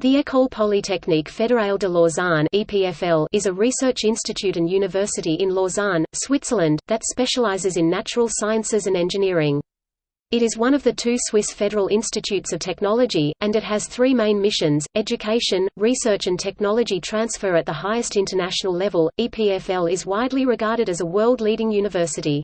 The École Polytechnique Fédérale de Lausanne (EPFL) is a research institute and university in Lausanne, Switzerland, that specializes in natural sciences and engineering. It is one of the two Swiss federal institutes of technology, and it has three main missions, education, research and technology transfer at the highest international level. EPFL is widely regarded as a world-leading university.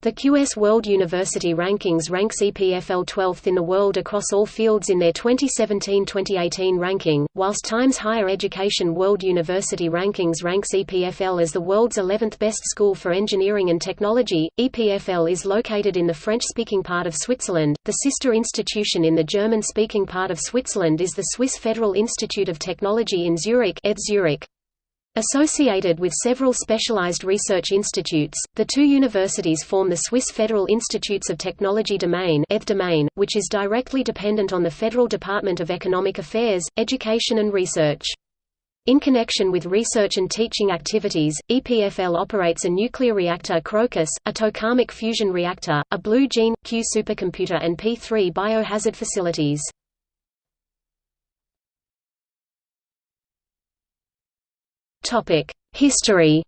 The QS World University Rankings ranks EPFL 12th in the world across all fields in their 2017-2018 ranking, whilst Times Higher Education World University Rankings ranks EPFL as the world's 11th best school for engineering and technology. EPFL is located in the French-speaking part of Switzerland. The sister institution in the German-speaking part of Switzerland is the Swiss Federal Institute of Technology in Zurich, Zurich. Associated with several specialized research institutes, the two universities form the Swiss Federal Institutes of Technology domain, domain which is directly dependent on the Federal Department of Economic Affairs, Education and Research. In connection with research and teaching activities, EPFL operates a nuclear reactor Crocus, a tokamak fusion reactor, a Blue Gene, Q supercomputer and P3 biohazard facilities. History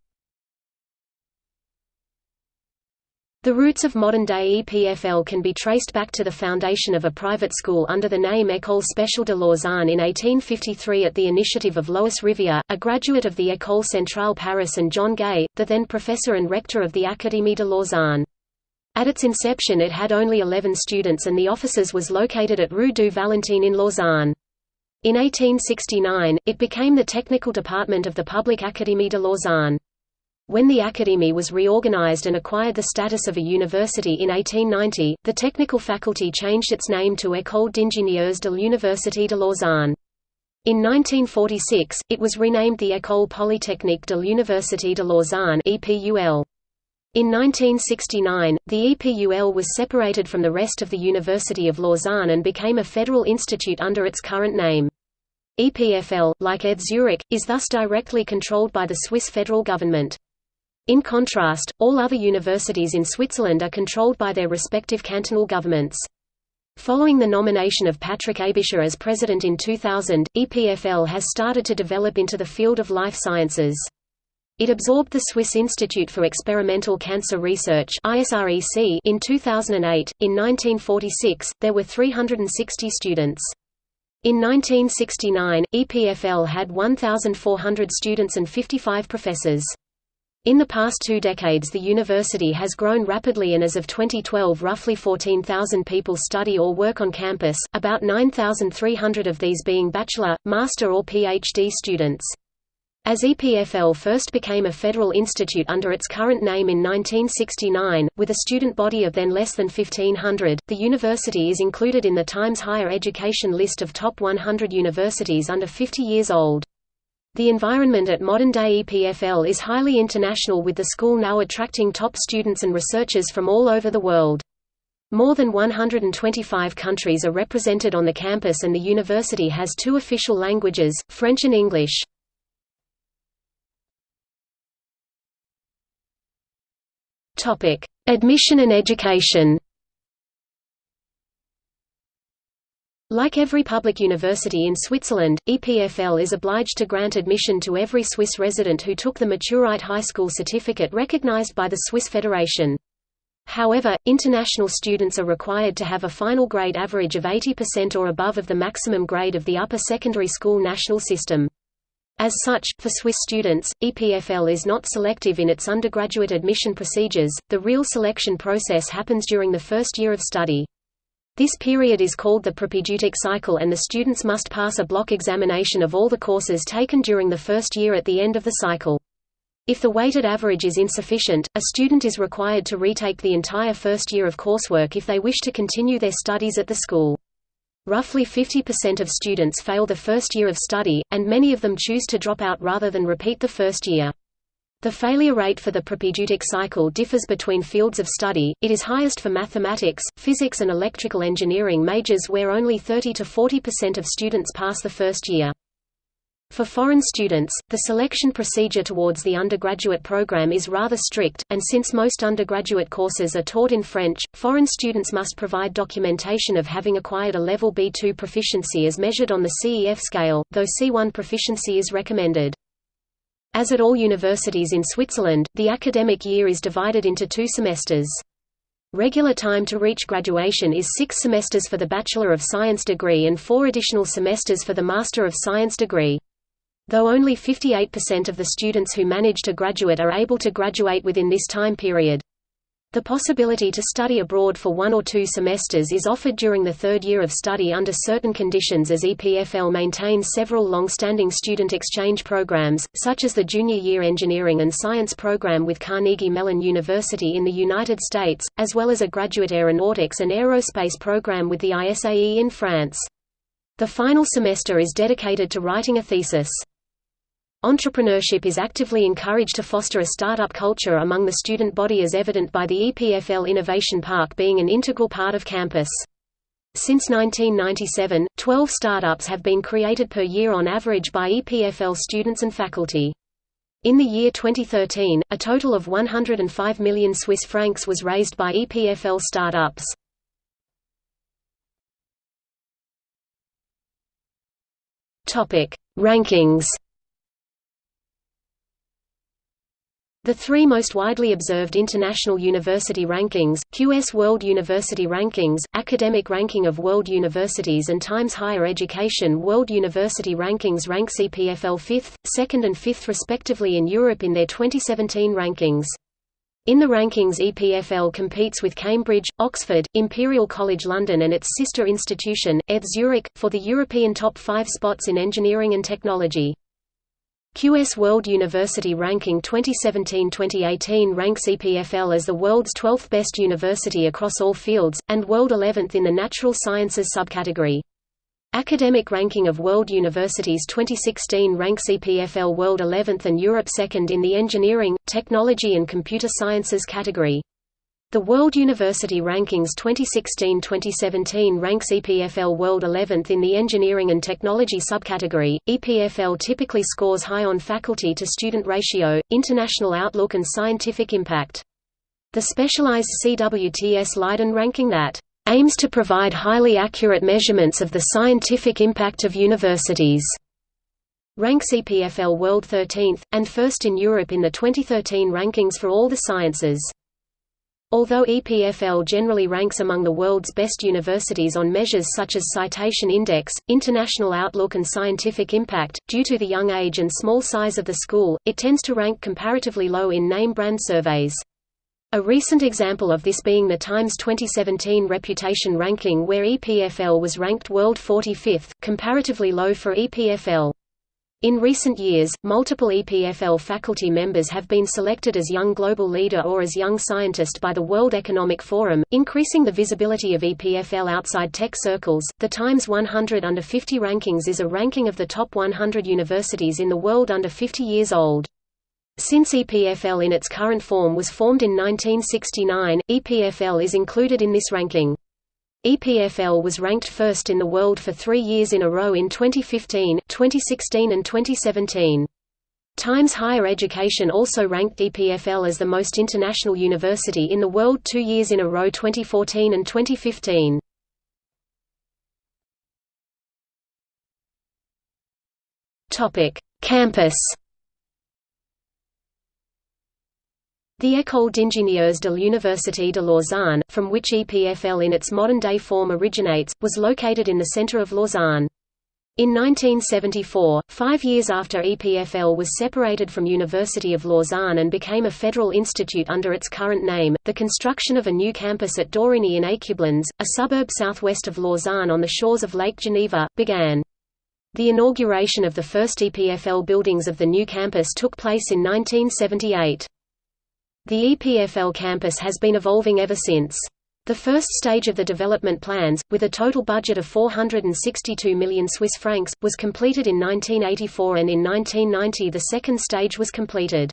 The roots of modern-day EPFL can be traced back to the foundation of a private school under the name École Spéciale de Lausanne in 1853 at the initiative of Lois Rivière, a graduate of the École Centrale Paris and John Gay, the then professor and rector of the Académie de Lausanne. At its inception it had only 11 students and the offices was located at Rue du Valentin in Lausanne. In 1869, it became the technical department of the Public Académie de Lausanne. When the Académie was reorganized and acquired the status of a university in 1890, the technical faculty changed its name to École d'ingénieurs de l'Université de Lausanne. In 1946, it was renamed the École Polytechnique de l'Université de Lausanne EPUL. In 1969, the EPUL was separated from the rest of the University of Lausanne and became a federal institute under its current name. EPFL, like ETH Zurich, is thus directly controlled by the Swiss federal government. In contrast, all other universities in Switzerland are controlled by their respective cantonal governments. Following the nomination of Patrick Aebischer as president in 2000, EPFL has started to develop into the field of life sciences. It absorbed the Swiss Institute for Experimental Cancer Research in 2008. In 1946, there were 360 students. In 1969, EPFL had 1,400 students and 55 professors. In the past two decades the university has grown rapidly and as of 2012 roughly 14,000 people study or work on campus, about 9,300 of these being bachelor, master or PhD students. As EPFL first became a federal institute under its current name in 1969, with a student body of then less than 1,500, the university is included in the Times Higher Education list of top 100 universities under 50 years old. The environment at modern-day EPFL is highly international with the school now attracting top students and researchers from all over the world. More than 125 countries are represented on the campus and the university has two official languages, French and English. Topic: Admission and education. Like every public university in Switzerland, EPFL is obliged to grant admission to every Swiss resident who took the Maturite High School certificate recognized by the Swiss Federation. However, international students are required to have a final grade average of 80% or above of the maximum grade of the upper secondary school national system. As such, for Swiss students, EPFL is not selective in its undergraduate admission procedures, the real selection process happens during the first year of study. This period is called the propedeutic cycle and the students must pass a block examination of all the courses taken during the first year at the end of the cycle. If the weighted average is insufficient, a student is required to retake the entire first year of coursework if they wish to continue their studies at the school. Roughly 50% of students fail the first year of study, and many of them choose to drop out rather than repeat the first year. The failure rate for the propedeutic cycle differs between fields of study, it is highest for mathematics, physics and electrical engineering majors where only 30 to 40% of students pass the first year. For foreign students, the selection procedure towards the undergraduate program is rather strict, and since most undergraduate courses are taught in French, foreign students must provide documentation of having acquired a level B2 proficiency as measured on the CEF scale, though C1 proficiency is recommended. As at all universities in Switzerland, the academic year is divided into two semesters. Regular time to reach graduation is six semesters for the Bachelor of Science degree and four additional semesters for the Master of Science degree. Though only 58% of the students who manage to graduate are able to graduate within this time period. The possibility to study abroad for one or two semesters is offered during the third year of study under certain conditions as EPFL maintains several long-standing student exchange programs, such as the Junior Year Engineering and Science program with Carnegie Mellon University in the United States, as well as a graduate aeronautics and aerospace program with the ISAE in France. The final semester is dedicated to writing a thesis. Entrepreneurship is actively encouraged to foster a startup culture among the student body as evident by the EPFL Innovation Park being an integral part of campus. Since 1997, 12 startups have been created per year on average by EPFL students and faculty. In the year 2013, a total of 105 million Swiss francs was raised by EPFL startups. Topic: Rankings The three most widely observed international university rankings, QS World University Rankings, Academic Ranking of World Universities and Times Higher Education World University Rankings rank EPFL 5th, 2nd and 5th respectively in Europe in their 2017 rankings. In the rankings EPFL competes with Cambridge, Oxford, Imperial College London and its sister institution, ETH Zurich, for the European top five spots in engineering and technology. QS World University Ranking 2017-2018 ranks EPFL as the world's 12th best university across all fields, and world 11th in the natural sciences subcategory. Academic Ranking of World Universities 2016 ranks EPFL world 11th and Europe 2nd in the engineering, technology and computer sciences category. The World University Rankings 2016-2017 ranks EPFL World 11th in the Engineering and Technology subcategory. EPFL typically scores high on faculty to student ratio, international outlook and scientific impact. The specialized CWTS Leiden ranking that aims to provide highly accurate measurements of the scientific impact of universities ranks EPFL World 13th, and first in Europe in the 2013 rankings for all the sciences. Although EPFL generally ranks among the world's best universities on measures such as citation index, international outlook and scientific impact, due to the young age and small size of the school, it tends to rank comparatively low in name brand surveys. A recent example of this being the Times 2017 reputation ranking where EPFL was ranked world 45th, comparatively low for EPFL. In recent years, multiple EPFL faculty members have been selected as Young Global Leader or as Young Scientist by the World Economic Forum, increasing the visibility of EPFL outside tech circles. The Times 100 Under 50 rankings is a ranking of the top 100 universities in the world under 50 years old. Since EPFL in its current form was formed in 1969, EPFL is included in this ranking. EPFL was ranked first in the world for three years in a row in 2015, 2016 and 2017. Times Higher Education also ranked EPFL as the most international university in the world two years in a row 2014 and 2015. Campus The École d'ingénieurs de l'Université de Lausanne, from which EPFL in its modern-day form originates, was located in the centre of Lausanne. In 1974, five years after EPFL was separated from University of Lausanne and became a federal institute under its current name, the construction of a new campus at Dorigny in Écublens, a suburb southwest of Lausanne on the shores of Lake Geneva, began. The inauguration of the first EPFL buildings of the new campus took place in 1978. The EPFL campus has been evolving ever since. The first stage of the development plans, with a total budget of 462 million Swiss francs, was completed in 1984 and in 1990 the second stage was completed.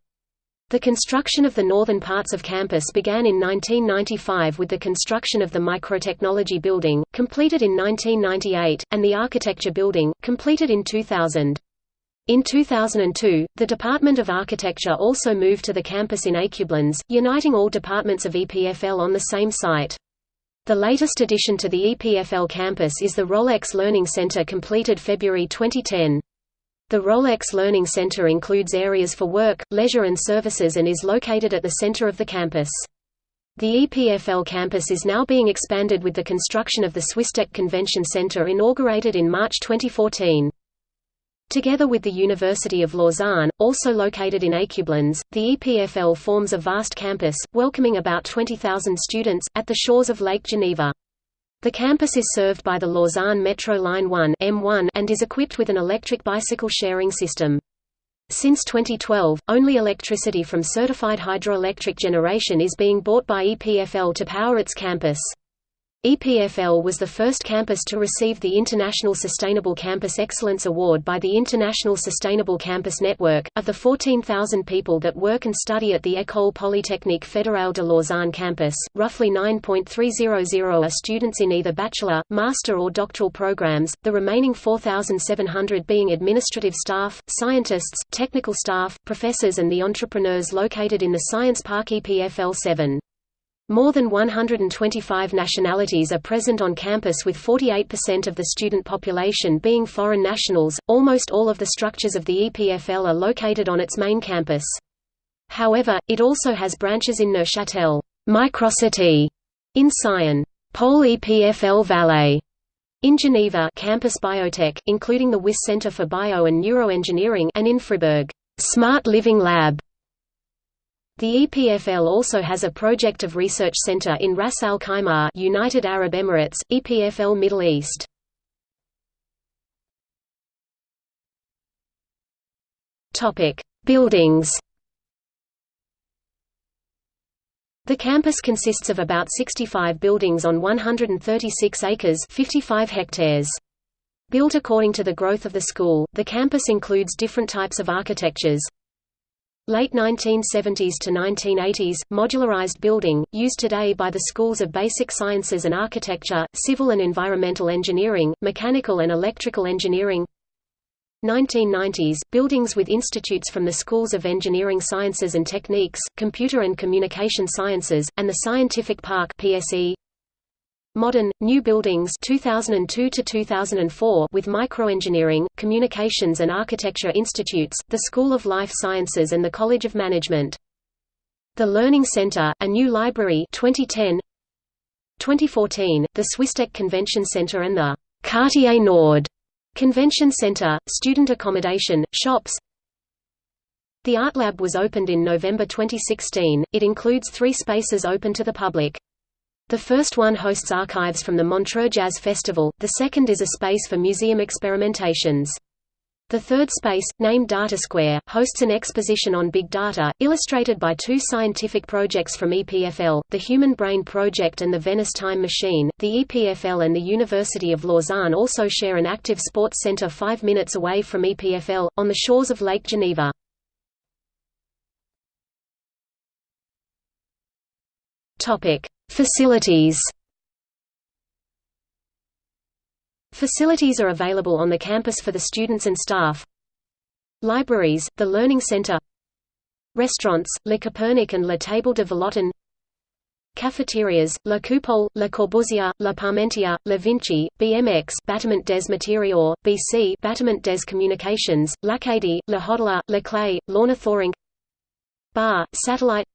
The construction of the northern parts of campus began in 1995 with the construction of the Microtechnology Building, completed in 1998, and the Architecture Building, completed in 2000. In 2002, the Department of Architecture also moved to the campus in Écublens, uniting all departments of EPFL on the same site. The latest addition to the EPFL campus is the Rolex Learning Center completed February 2010. The Rolex Learning Center includes areas for work, leisure and services and is located at the center of the campus. The EPFL campus is now being expanded with the construction of the Swisstech Convention Center inaugurated in March 2014. Together with the University of Lausanne, also located in Écublens, the EPFL forms a vast campus, welcoming about 20,000 students, at the shores of Lake Geneva. The campus is served by the Lausanne Metro Line 1 M1 and is equipped with an electric bicycle sharing system. Since 2012, only electricity from certified hydroelectric generation is being bought by EPFL to power its campus. EPFL was the first campus to receive the International Sustainable Campus Excellence Award by the International Sustainable Campus Network. Of the 14,000 people that work and study at the École Polytechnique Fédérale de Lausanne campus, roughly 9.300 are students in either bachelor, master, or doctoral programs, the remaining 4,700 being administrative staff, scientists, technical staff, professors, and the entrepreneurs located in the Science Park EPFL 7. More than 125 nationalities are present on campus with 48% of the student population being foreign nationals. Almost all of the structures of the EPFL are located on its main campus. However, it also has branches in Neuchâtel, Microcity, in Sion, Pole EPFL Valais, in Geneva, Campus Biotech, including the Wyss Center for Bio and Neuroengineering, and in Fribourg, Smart Living Lab. The EPFL also has a project of research center in Ras Al Khaimah, United Arab Emirates, EPFL Middle East. Topic: Buildings. The campus consists of about 65 buildings on 136 acres 55 hectares. Built according to the growth of the school, the campus includes different types of architectures, Late 1970s to 1980s, modularized building, used today by the schools of basic sciences and architecture, civil and environmental engineering, mechanical and electrical engineering. 1990s, buildings with institutes from the schools of engineering sciences and techniques, computer and communication sciences, and the Scientific Park PSE Modern, new buildings 2002 to 2004 with microengineering, communications and architecture institutes, the School of Life Sciences and the College of Management. The Learning Center, a new library 2010 2014, the Swisstech Convention Center and the Quartier Nord Convention Center, student accommodation, shops The Art Lab was opened in November 2016, it includes three spaces open to the public. The first one hosts archives from the Montreux Jazz Festival, the second is a space for museum experimentations. The third space, named Data Square, hosts an exposition on big data, illustrated by two scientific projects from EPFL, the Human Brain Project and the Venice Time Machine. The EPFL and the University of Lausanne also share an active sports center five minutes away from EPFL, on the shores of Lake Geneva. Topic. Facilities. Facilities are available on the campus for the students and staff. Libraries, the Learning Center. Restaurants, Le Copernic and Le Table de Vallotton Cafeterias, La Coupole, La Corbusier, La Parmentier, La Vinci, BMX Bâtiment des Matériaux, BC Bâtiment des Communications, L'Acadie, La Hodler, La Klee, Lorna Thoring Bar, Satellite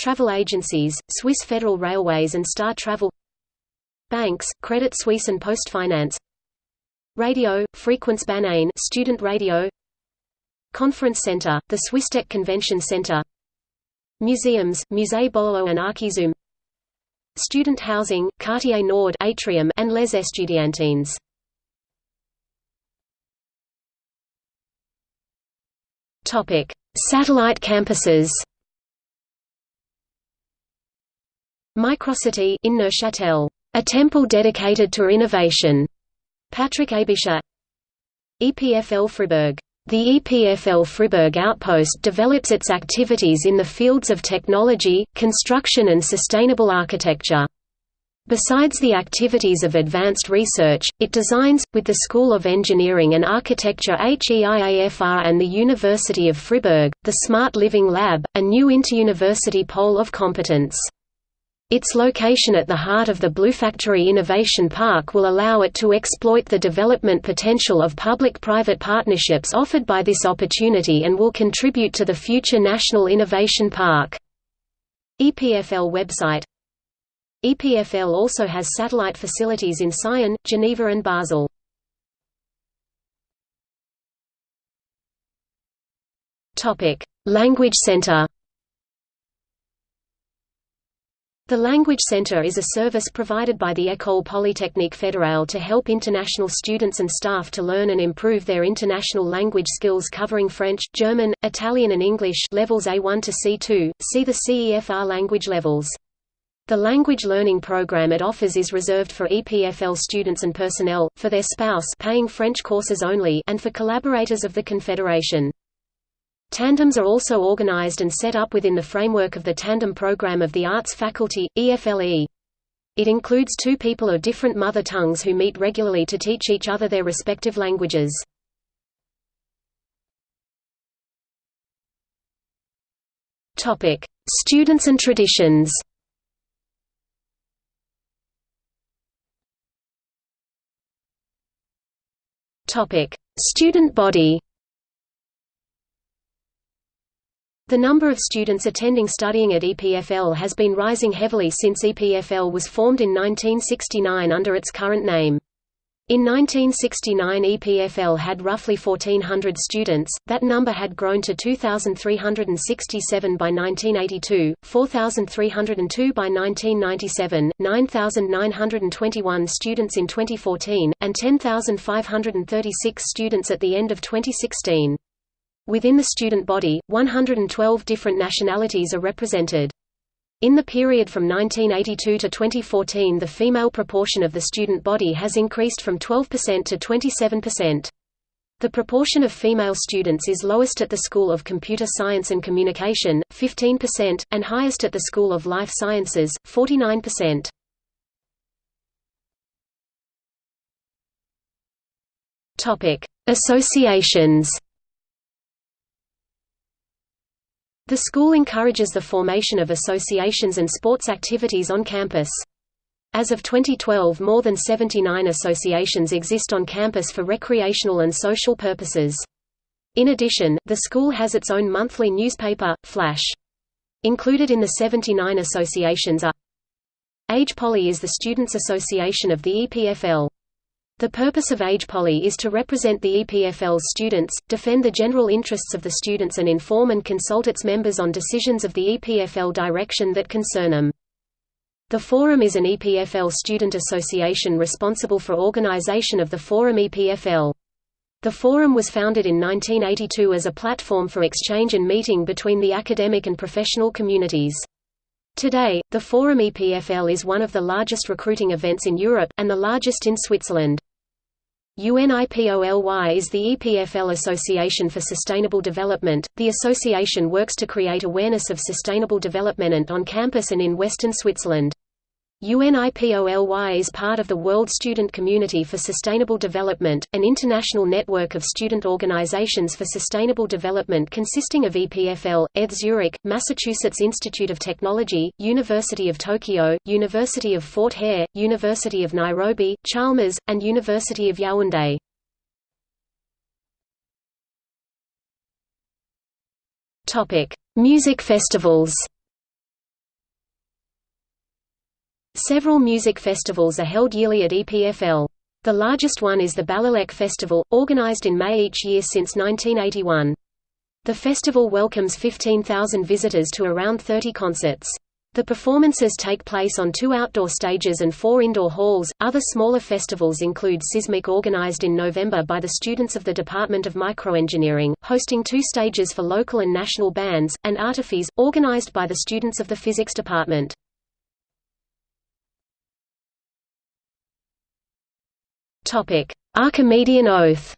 Travel agencies, Swiss Federal Railways and Star Travel Banks, Credit Suisse and PostFinance Radio, Frequence Banane student radio Conference Center, the Swisstech Convention Center Museums, Musée Bolo and Archizoom Student housing, Quartier Nord atrium and Les Estudiantines. Satellite campuses Microcity in Neuchâtel, a temple dedicated to innovation. Patrick Aebischer EPFL Fribourg the EPFL Fribourg outpost develops its activities in the fields of technology, construction and sustainable architecture. Besides the activities of advanced research, it designs, with the School of Engineering and Architecture HEIAFR and the University of Fribourg, the Smart Living Lab, a new inter-university pole of competence. Its location at the heart of the Bluefactory Innovation Park will allow it to exploit the development potential of public-private partnerships offered by this opportunity and will contribute to the future National Innovation Park. EPFL website EPFL also has satellite facilities in Sion, Geneva and Basel. Language Center The Language Center is a service provided by the École Polytechnique Fédérale to help international students and staff to learn and improve their international language skills covering French, German, Italian and English levels A1 to C2, see the CEFR language levels. The language learning program it offers is reserved for EPFL students and personnel, for their spouse paying French courses only and for collaborators of the Confederation. Tandems are also organized and set up within the framework of the Tandem program of the Arts Faculty, EFLE. It includes two people of different mother tongues who meet regularly to teach each other their respective languages. Students and traditions Topic: Student body. The number of students attending studying at EPFL has been rising heavily since EPFL was formed in 1969 under its current name. In 1969 EPFL had roughly 1,400 students, that number had grown to 2,367 by 1982, 4,302 by 1997, 9,921 students in 2014, and 10,536 students at the end of 2016. Within the student body, 112 different nationalities are represented. In the period from 1982 to 2014 the female proportion of the student body has increased from 12% to 27%. The proportion of female students is lowest at the School of Computer Science and Communication, 15%, and highest at the School of Life Sciences, 49%. Associations The school encourages the formation of associations and sports activities on campus. As of 2012 more than 79 associations exist on campus for recreational and social purposes. In addition, the school has its own monthly newspaper, Flash. Included in the 79 associations are AGEPoly is the Students' Association of the EPFL. The purpose of AGEPoly is to represent the EPFL's students, defend the general interests of the students and inform and consult its members on decisions of the EPFL direction that concern them. The Forum is an EPFL student association responsible for organization of the Forum EPFL. The Forum was founded in 1982 as a platform for exchange and meeting between the academic and professional communities. Today, the Forum EPFL is one of the largest recruiting events in Europe, and the largest in Switzerland. UNIPOLY is the EPFL Association for Sustainable Development. The association works to create awareness of sustainable development on campus and in Western Switzerland. UNIPOLY is part of the World Student Community for Sustainable Development, an international network of student organizations for sustainable development consisting of EPFL, ETH Zurich, Massachusetts Institute of Technology, University of Tokyo, University of Fort Hare, University of Nairobi, Chalmers, and University of Yaoundé. Music festivals Several music festivals are held yearly at EPFL. The largest one is the Balélec Festival, organized in May each year since 1981. The festival welcomes 15,000 visitors to around 30 concerts. The performances take place on two outdoor stages and four indoor halls. Other smaller festivals include Sismic, organized in November by the students of the Department of Microengineering, hosting two stages for local and national bands, and Artiphys, organized by the students of the Physics Department. Archimedean Oath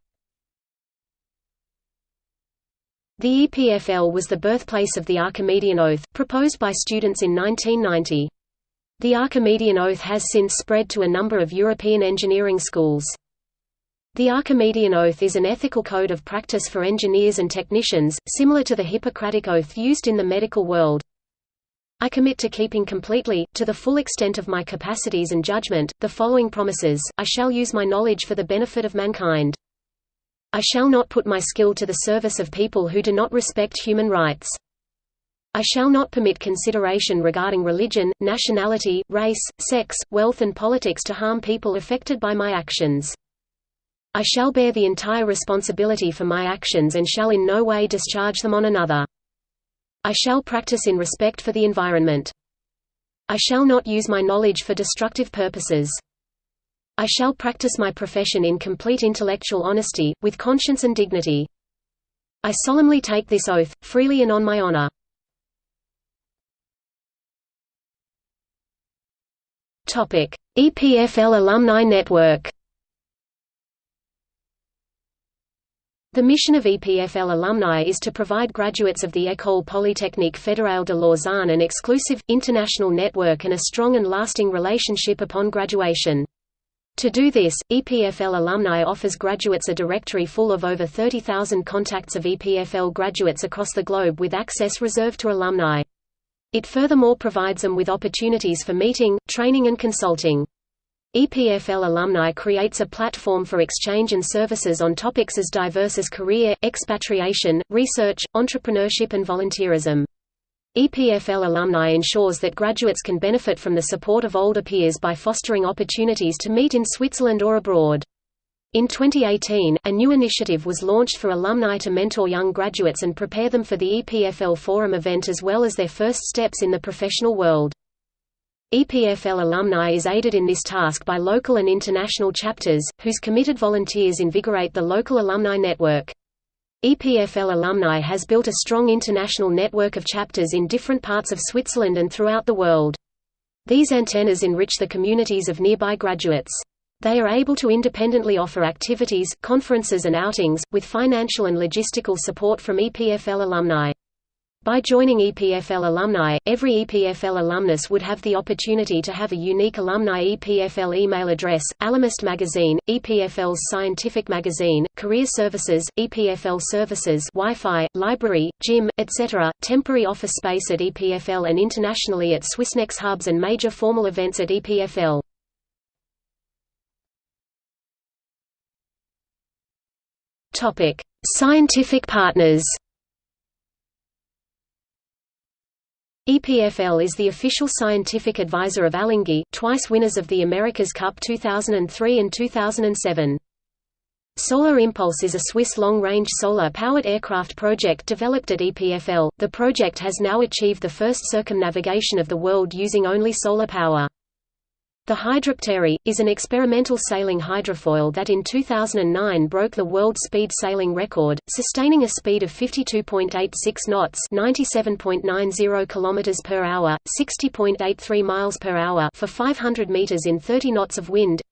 The EPFL was the birthplace of the Archimedean Oath, proposed by students in 1990. The Archimedean oath has since spread to a number of European engineering schools. The Archimedean Oath is an ethical code of practice for engineers and technicians, similar to the Hippocratic Oath used in the medical world. I commit to keeping completely, to the full extent of my capacities and judgment, the following promises, I shall use my knowledge for the benefit of mankind. I shall not put my skill to the service of people who do not respect human rights. I shall not permit consideration regarding religion, nationality, race, sex, wealth and politics to harm people affected by my actions. I shall bear the entire responsibility for my actions and shall in no way discharge them on another. I shall practice in respect for the environment. I shall not use my knowledge for destructive purposes. I shall practice my profession in complete intellectual honesty, with conscience and dignity. I solemnly take this oath, freely and on my honor. EPFL Alumni Network The mission of EPFL alumni is to provide graduates of the École Polytechnique Fédérale de Lausanne an exclusive, international network and a strong and lasting relationship upon graduation. To do this, EPFL alumni offers graduates a directory full of over 30,000 contacts of EPFL graduates across the globe with access reserved to alumni. It furthermore provides them with opportunities for meeting, training and consulting. EPFL alumni creates a platform for exchange and services on topics as diverse as career, expatriation, research, entrepreneurship and volunteerism. EPFL alumni ensures that graduates can benefit from the support of older peers by fostering opportunities to meet in Switzerland or abroad. In 2018, a new initiative was launched for alumni to mentor young graduates and prepare them for the EPFL Forum event as well as their first steps in the professional world. EPFL alumni is aided in this task by local and international chapters, whose committed volunteers invigorate the local alumni network. EPFL alumni has built a strong international network of chapters in different parts of Switzerland and throughout the world. These antennas enrich the communities of nearby graduates. They are able to independently offer activities, conferences and outings, with financial and logistical support from EPFL alumni. By joining EPFL alumni, every EPFL alumnus would have the opportunity to have a unique alumni EPFL email address, Alumnist Magazine, EPFL's Scientific Magazine, Career Services, EPFL Services Wi-Fi, Library, Gym, etc., temporary office space at EPFL and internationally at Swissnex hubs and major formal events at EPFL. Scientific partners EPFL is the official scientific advisor of Alinghi, twice winners of the America's Cup 2003 and 2007. Solar Impulse is a Swiss long-range solar-powered aircraft project developed at EPFL. The project has now achieved the first circumnavigation of the world using only solar power. The Hydroptère, is an experimental sailing hydrofoil that in 2009 broke the world speed sailing record, sustaining a speed of 52.86 knots 97.90 km per hour, 60.83 miles per hour for 500 meters in 30 knots of wind.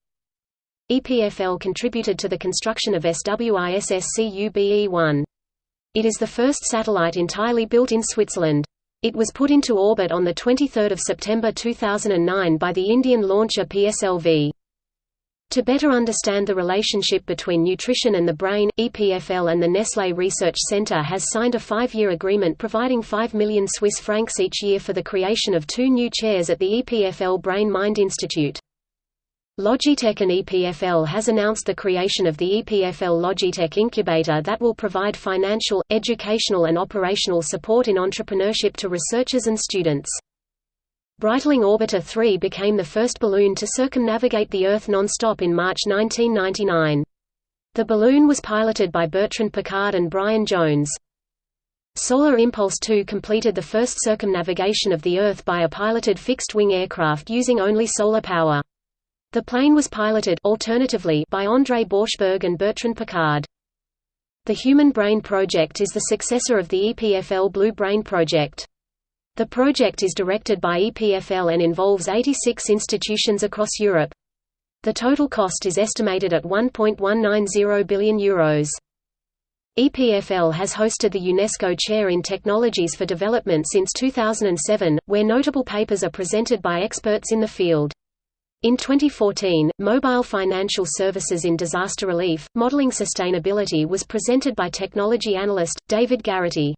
EPFL contributed to the construction of SWISS CUBE-1. It is the first satellite entirely built in Switzerland. It was put into orbit on 23 September 2009 by the Indian launcher PSLV. To better understand the relationship between nutrition and the brain, EPFL and the Nestlé Research Center has signed a five-year agreement providing 5 million Swiss francs each year for the creation of two new chairs at the EPFL Brain Mind Institute. Logitech and EPFL has announced the creation of the EPFL Logitech Incubator that will provide financial, educational and operational support in entrepreneurship to researchers and students. Breitling Orbiter 3 became the first balloon to circumnavigate the Earth non-stop in March 1999. The balloon was piloted by Bertrand Piccard and Brian Jones. Solar Impulse 2 completed the first circumnavigation of the Earth by a piloted fixed-wing aircraft using only solar power. The plane was piloted alternatively by André Borschberg and Bertrand Piccard. The Human Brain Project is the successor of the EPFL Blue Brain Project. The project is directed by EPFL and involves 86 institutions across Europe. The total cost is estimated at €1.190 billion. Euros. EPFL has hosted the UNESCO Chair in Technologies for Development since 2007, where notable papers are presented by experts in the field. In 2014, Mobile Financial Services in Disaster Relief, Modeling Sustainability was presented by technology analyst, David Garrity.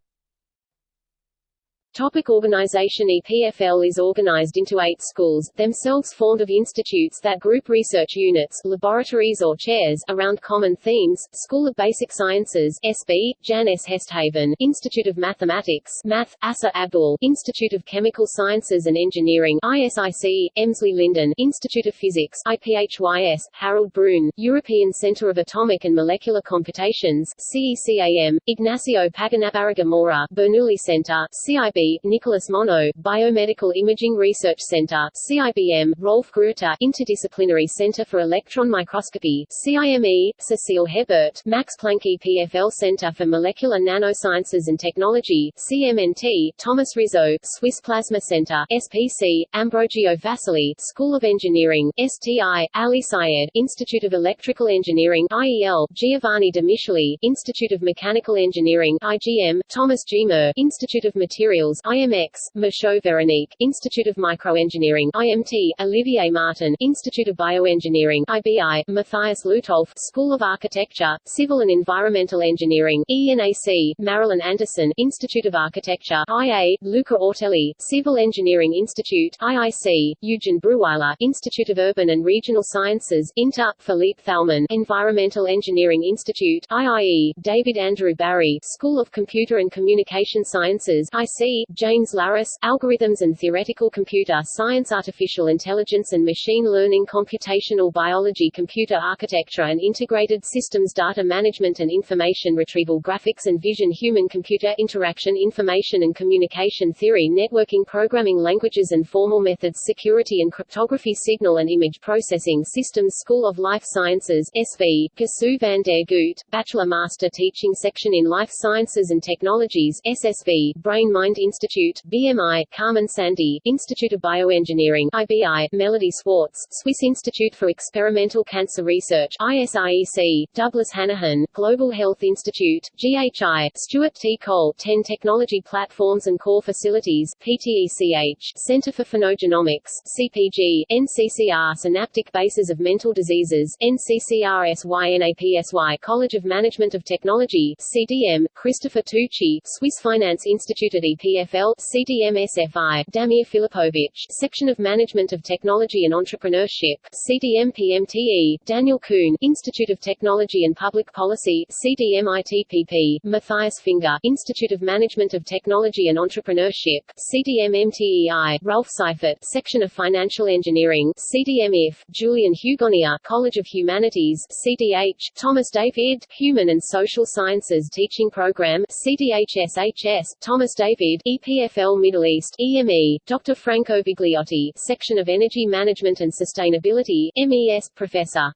Topic organization EPFL is organized into eight schools, themselves formed of institutes that group research units laboratories or chairs around common themes, School of Basic Sciences SB, Jan S. Hesthaven, Institute of Mathematics Math, Asa Abdul, Institute of Chemical Sciences and Engineering ISIC, Emsley Linden, Institute of Physics IPHYS, Harold Broun, European Centre of Atomic and Molecular Computations CECAM, Ignacio Pagonabarraga Mora, Bernoulli Centre, CIB Nicolas Monod, Biomedical Imaging Research Center CIBM, Rolf Gruetter, Interdisciplinary Center for Electron Microscopy CIME, Cecile Hebert, Max Planck EPFL Center for Molecular Nanosciences and Technology CMNT, Thomas Rizzo, Swiss Plasma Center SPC, Ambrogio Fasoli, School of Engineering STI, Ali Syed, Institute of Electrical Engineering IEL, Giovanni de Micheli, Institute of Mechanical Engineering IGM, Thomas Gmür, Institute of Materials IMX, Michaud Veronique, Institute of Microengineering IMT, Olivier Martin, Institute of Bioengineering IBI, Matthias Lutolf, School of Architecture, Civil and Environmental Engineering ENAC, Marilyn Anderson, Institute of Architecture IA, Luca Ortelli, Civil Engineering Institute IIC, Eugen Brühwiler, Institute of Urban and Regional Sciences Inter, Philippe Thalmann, Environmental Engineering Institute IIE, David Andrew Barry, School of Computer and Communication Sciences IC, James Larus, Algorithms and Theoretical Computer Science Artificial Intelligence and Machine Learning Computational Biology Computer Architecture and Integrated Systems Data Management and Information Retrieval Graphics and Vision Human-Computer Interaction Information and Communication Theory Networking Programming Languages and Formal Methods Security and Cryptography Signal and Image Processing Systems School of Life Sciences SV, Gisou van der Goot, Bachelor Master Teaching Section in Life Sciences and Technologies SSV, Brain Mind Institute BMI, Carmen Sandi, Institute of Bioengineering IBI, Melody Swartz, Swiss Institute for Experimental Cancer Research ISIEC, Douglas Hanahan, Global Health Institute, GHI, Stuart T. Cole 10 Technology Platforms and Core Facilities PTECH, Center for Phenogenomics, CPG, NCCR Synaptic Bases of Mental Diseases, NCCRSYNAPSY College of Management of Technology CDM, Christopher Tucci, Swiss Finance Institute at EPF CFL, CDM-SFI, Damir Filipovic, Section of Management of Technology and Entrepreneurship, CDM-PMTE, Daniel Kuhn, Institute of Technology and Public Policy, CDM-ITPP, Matthias Finger, Institute of Management of Technology and Entrepreneurship, CDM-MTEI, Ralph Seifert, Section of Financial Engineering, CDM-IF, Julien Hugonnier, College of Humanities, CDH, Thomas David, Human and Social Sciences Teaching Program, CDHSHS, Thomas David, EPFL Middle East EME, Dr. Franco Vigliotti, Section of Energy Management and Sustainability MES Professor.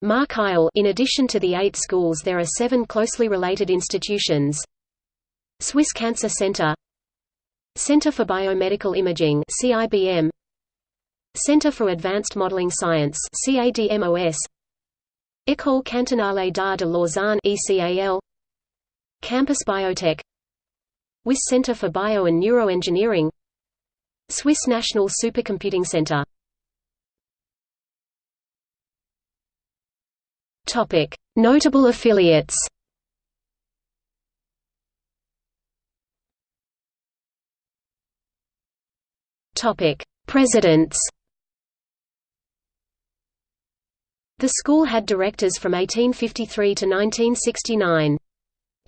Mark Heil In addition to the eight schools there are seven closely related institutions. Swiss Cancer Center. Center for Biomedical Imaging CIBM Center for Advanced Modeling Science CADMOS École Cantonale d'Art de Lausanne ECAL Campus Biotech Wyss Center for Bio and Neuroengineering Swiss National Supercomputing Center Notable affiliates. Presidents. The school had directors from 1853 to 1969.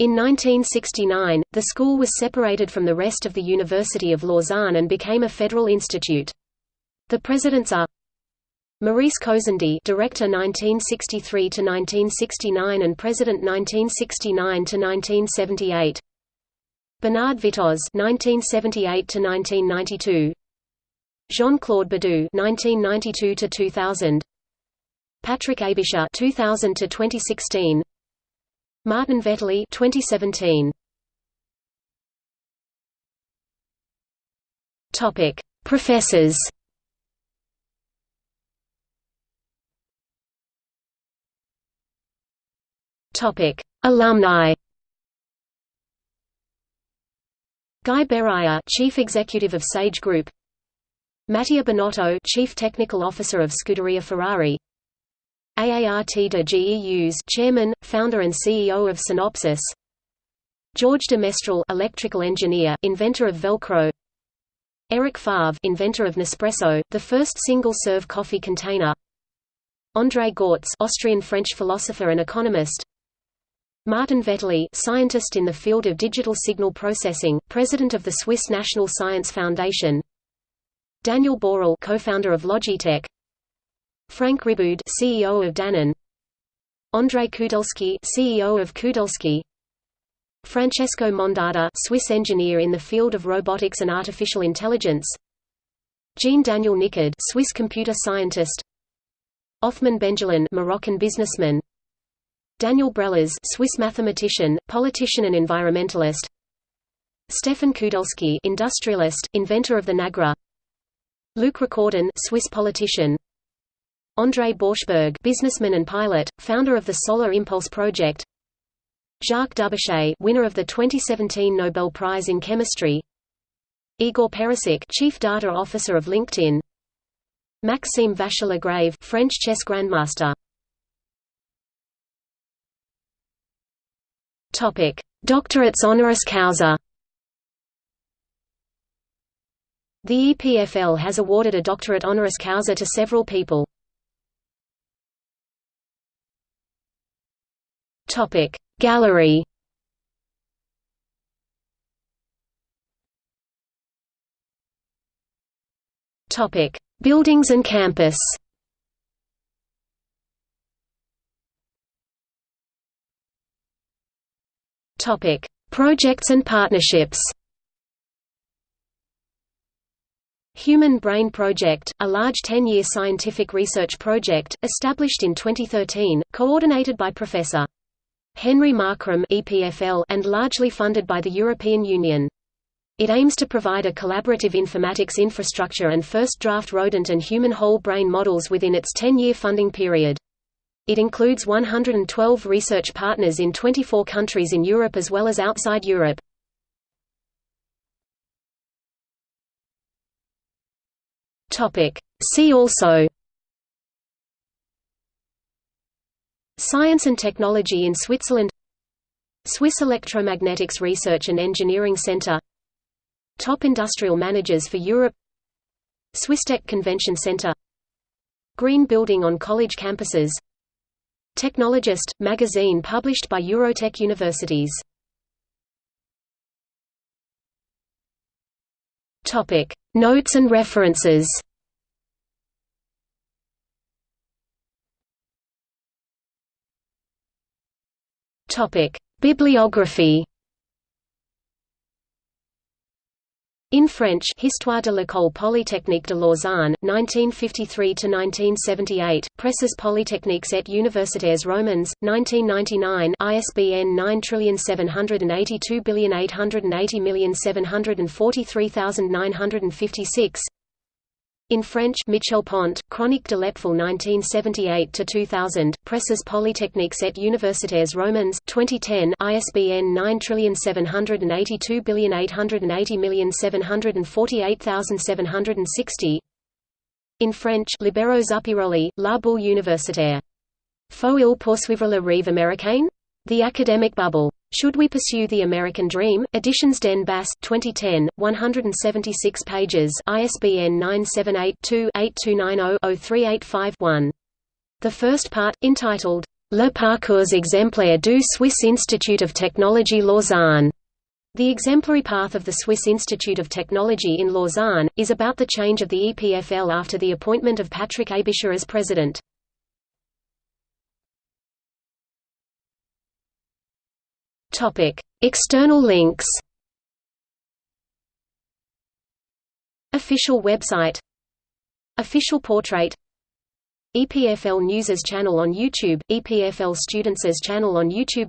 In 1969, the school was separated from the rest of the University of Lausanne and became a federal institute. The presidents are Maurice Cosandey, Director 1963 to 1969 and President 1969 to 1978. Bernard Vittoz 1978 to 1992. Jean-Claude Badoux 1992 to 2000. Patrick Aebischer 2000 to 2016. Martin Vetterli 2017. Topic: Professors. Topic: Alumni. Guy Berruyer, Chief Executive of Sage Group. Mattia Binotto, Chief Technical Officer of Scuderia Ferrari. Aart de Geus, Chairman, Founder and CEO of Synopsys. George de Mestral, electrical engineer, inventor of Velcro. Eric Favre, inventor of Nespresso, the first single-serve coffee container. André Gorz Austrian-French philosopher and economist. Martin Vetterli, scientist in the field of digital signal processing, president of the Swiss National Science Foundation. Daniel Borel, co-founder of Logitech. Frank Riboud, CEO of Danone. André Kudelski, CEO of Kudelski. Francesco Mondada, Swiss engineer in the field of robotics and artificial intelligence. Jean Daniel Nicoud, Swiss computer scientist. Othman Benjelloun, Moroccan businessman. Daniel Brélaz, Swiss mathematician, politician and environmentalist. Stefan Kudelski, industrialist, inventor of the Nagra. Luc Recordon, Swiss politician. André Borschberg, businessman and pilot, founder of the Solar Impulse project. Jacques Dubochet, winner of the 2017 Nobel Prize in Chemistry. Igor Perisic, Chief Data Officer of LinkedIn. Maxime Vachier-Lagrave, French chess grandmaster. Topic: Doctorates honoris causa. The EPFL has awarded a doctorate honoris causa to several people. Topic: Gallery Topic: Buildings and campus. Topic: Projects and partnerships. Human Brain Project, a large 10-year scientific research project, established in 2013, coordinated by Professor Henry Markram EPFL and largely funded by the European Union. It aims to provide a collaborative informatics infrastructure and first draft rodent and human whole brain models within its 10-year funding period. It includes 112 research partners in 24 countries in Europe as well as outside Europe. See also Science and Technology in Switzerland. Swiss Electromagnetics Research and Engineering Center. Top Industrial Managers for Europe. Swisstech Convention Center. Green Building on college campuses. Technologist – magazine published by Eurotech Universities. Notes and references Topic: Bibliography. In French, Histoire de l'École Polytechnique de Lausanne, 1953 to 1978, Presses Polytechniques et Universitaires Romandes, 1999 ISBN 9782880743956 in French Michel Pont, Chronique de l'EPFL 1978–2000, Presses Polytechniques et Universitaires Romandes, 2010 ISBN 9780880748760 In French Libero Zuppiroli, La Bulle Universitaire. Faut-il poursuivre la rêve américain? The Academic Bubble. Should We Pursue the American Dream? Editions d'en bas 2010, 176 pages ISBN 978-2-8290-0385-1. The first part, entitled, Le parcours exemplaire du Swiss Institute of Technology Lausanne, the exemplary path of the Swiss Institute of Technology in Lausanne, is about the change of the EPFL after the appointment of Patrick Aebischer as president. Topic: External links. Official website. Official portrait. EPFL News's channel on YouTube, EPFL Students' channel on YouTube.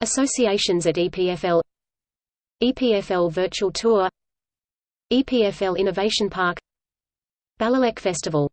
Associations at EPFL. EPFL Virtual Tour. EPFL Innovation Park. Balélec Festival